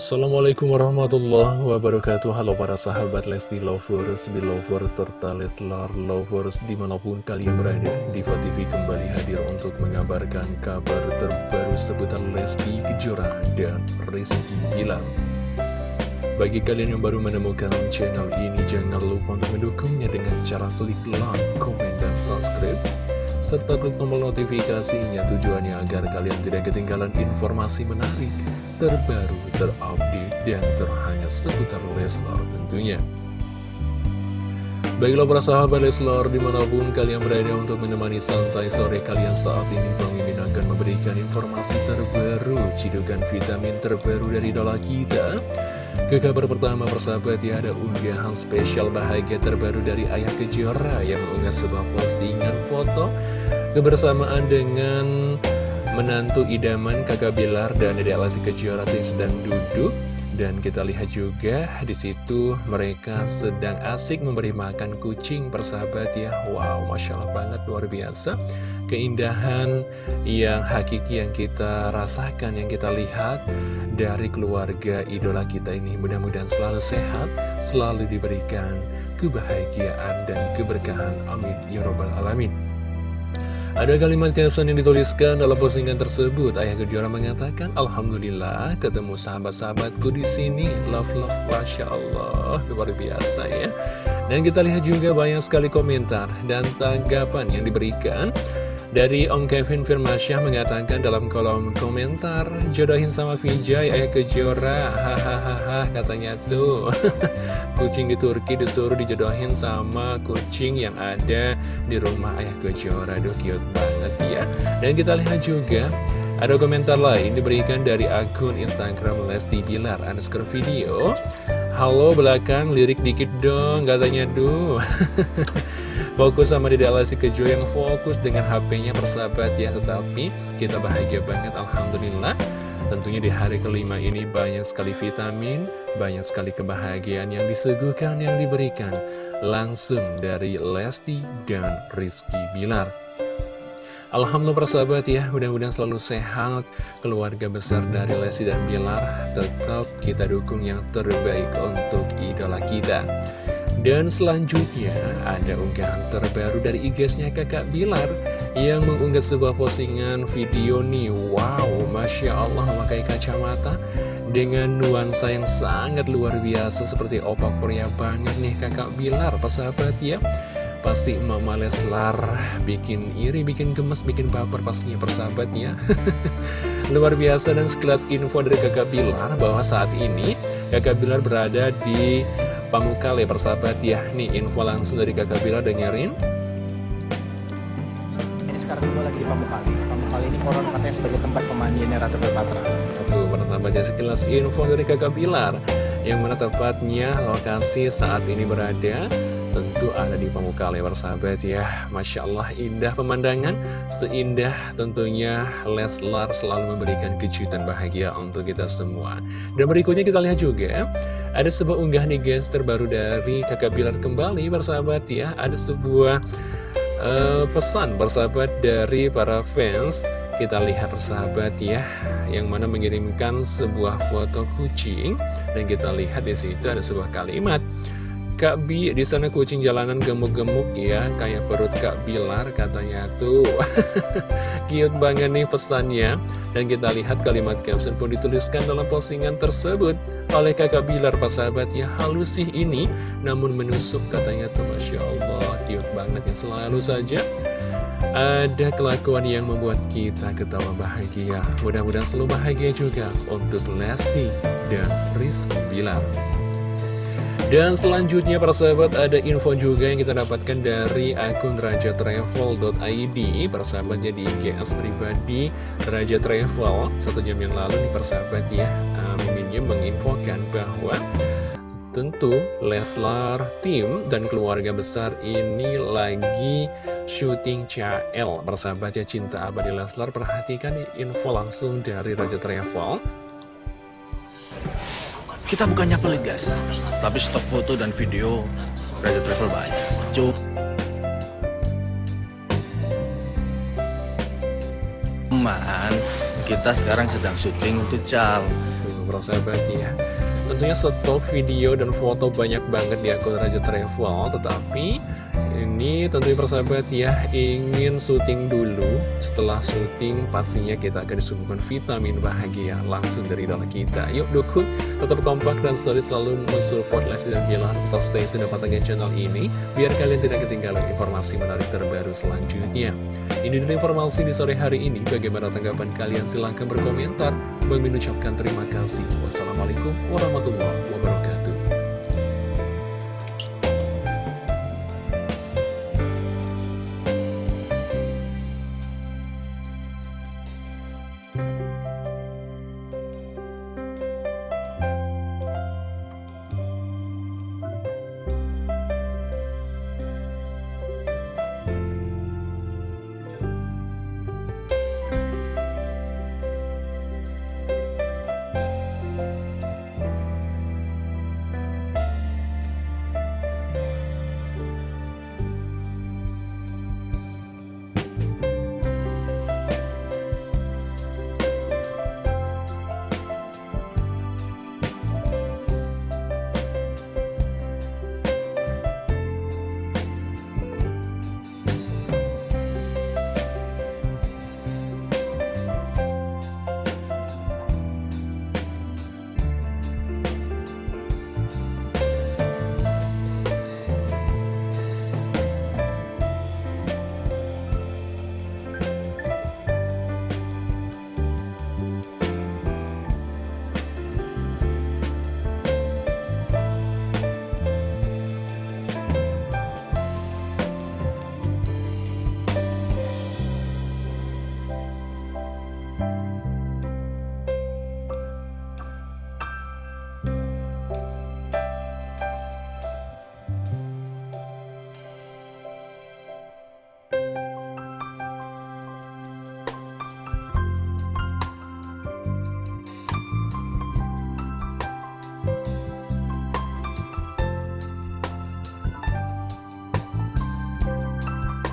Assalamualaikum warahmatullahi wabarakatuh. Halo para sahabat Lesti Lovers, Belovers, serta Leslar Lovers di mana pun kalian berada Diva TV kembali hadir untuk mengabarkan kabar terbaru seputar Lesti Kejora dan Rizky Bilar. Bagi kalian yang baru menemukan channel ini jangan lupa untuk mendukungnya dengan cara klik like, komen, dan subscribe serta klik tombol notifikasinya tujuannya agar kalian tidak ketinggalan informasi menarik terbaru, terupdate, dan terhangat seputar Leslar tentunya. Baiklah para sahabat Leslar di mana pun kalian berada untuk menemani santai sore kalian saat ini Bang Mimin akan memberikan informasi terbaru, cidukan vitamin terbaru dari dola kita. Ke kabar pertama persahabat ya ada unggahan spesial bahagia terbaru dari Ayah Kejora yang mengunggah sebuah postingan foto kebersamaan dengan menantu idaman kakak Bilar dan Dede Alasi Kejora yang sedang duduk dan kita lihat juga di situ mereka sedang asik memberi makan kucing persahabat ya. Wow masya Allah banget luar biasa. Keindahan yang hakiki yang kita rasakan yang kita lihat dari keluarga idola kita ini. Mudah-mudahan selalu sehat selalu diberikan kebahagiaan dan keberkahan. Amin. Ya robbal alamin ada kalimat caption yang dituliskan dalam postingan tersebut. Ayah Kejora mengatakan, Alhamdulillah ketemu sahabat-sahabatku di sini. Love love, masya Allah, luar biasa ya. Dan kita lihat juga banyak sekali komentar dan tanggapan yang diberikan. Dari Om Kevin Firmansyah mengatakan dalam kolom komentar Jodohin sama Vijay, ayah kejora Hahaha katanya tuh. Kucing di Turki disuruh dijodohin sama kucing yang ada di rumah ayah kejora Duh cute banget ya. Dan kita lihat juga ada komentar lain diberikan dari akun Instagram Lesti Bilar underscore video Halo belakang lirik dikit dong katanya duh. Fokus sama Dede Alasi Kejo yang fokus dengan HP-nya persahabat ya Tetapi kita bahagia banget Alhamdulillah. Tentunya di hari kelima ini banyak sekali vitamin Banyak sekali kebahagiaan yang disuguhkan yang diberikan Langsung dari Lesti dan Rizky Bilar Alhamdulillah persahabat ya, mudah-mudahan selalu sehat. Keluarga besar dari Lesti dan Bilar Tetap kita dukung yang terbaik untuk idola kita. Dan selanjutnya ada unggahan terbaru dari IG-nya kakak Bilar Yang mengunggah sebuah postingan video nih. Wow, Masya Allah memakai kacamata Dengan nuansa yang sangat luar biasa Seperti opa Korea banget nih kakak Bilar Persahabat ya Pasti Mama Leslar bikin iri, bikin gemes, bikin baper pastinya persahabat ya Luar biasa dan sekelas info dari kakak Bilar bahwa saat ini kakak Bilar berada di Pamukale persahabat ya. Nih info langsung dari kakak Bila dengerin. Ini sekarang gue lagi di Pamukale. Pamukale ini koron katanya sebagai tempat pemandiannya Ratu Cleopatra. Tuh persahabat ya. Sekilas info dari kakak Bilar Yang mana tepatnya lokasi saat ini berada. Tentu ada di Pamukale persahabat ya. Masya Allah indah pemandangan Seindah tentunya Leslar selalu memberikan kejutan bahagia untuk kita semua. Dan berikutnya kita lihat juga Ada sebuah unggah nih guys terbaru dari kakak Bilar kembali persahabat ya. Ada sebuah uh, pesan persahabat dari para fans. Kita lihat persahabat ya yang mana mengirimkan sebuah foto kucing. Dan kita lihat di situ ada sebuah kalimat Kak Bi, di sana kucing jalanan gemuk-gemuk ya, kayak perut Kak Bilar katanya tuh. Cute banget nih pesannya. Dan kita lihat kalimat caption pun dituliskan dalam postingan tersebut oleh kakak Bilar, Pak sahabat ya. Halus sih ini, namun menusuk katanya tuh Masya Allah, cute banget ya selalu saja. Ada kelakuan yang membuat kita ketawa bahagia. Mudah-mudahan selalu bahagia juga untuk Lesti dan Rizky Bilar. Dan selanjutnya para sahabat ada info juga yang kita dapatkan dari akun rajatravel.id Para sahabat jadi IGS pribadi Raja Travel. Satu jam yang lalu nih para sahabat ya Miminnya menginfokan bahwa Tentu Leslar, tim, dan keluarga besar ini lagi syuting CL Persahabat ya cinta abadi Leslar Perhatikan info langsung dari Raja Travel kita bukannya pelit guys, tapi stok foto dan video Raja Travel banyak. Cuman kita sekarang sedang syuting untuk Cal. persahabat ya Tentunya stok video dan foto banyak banget di akun Raja Travel Tetapi ini tentunya persahabat ya ingin syuting dulu. Setelah syuting pastinya kita akan disuguhkan vitamin bahagia langsung dari idola kita. Yuk dukung, tetap kompak dan selalu selalu mensupport Lesti dan Bilar Tetap stay tune pantengin channel ini Biar kalian tidak ketinggalan informasi menarik terbaru selanjutnya. Ini dari informasi di sore hari ini. Bagaimana tanggapan kalian? Silahkan berkomentar. Bang ucapkan terima kasih. Wassalamualaikum warahmatullahi wabarakatuh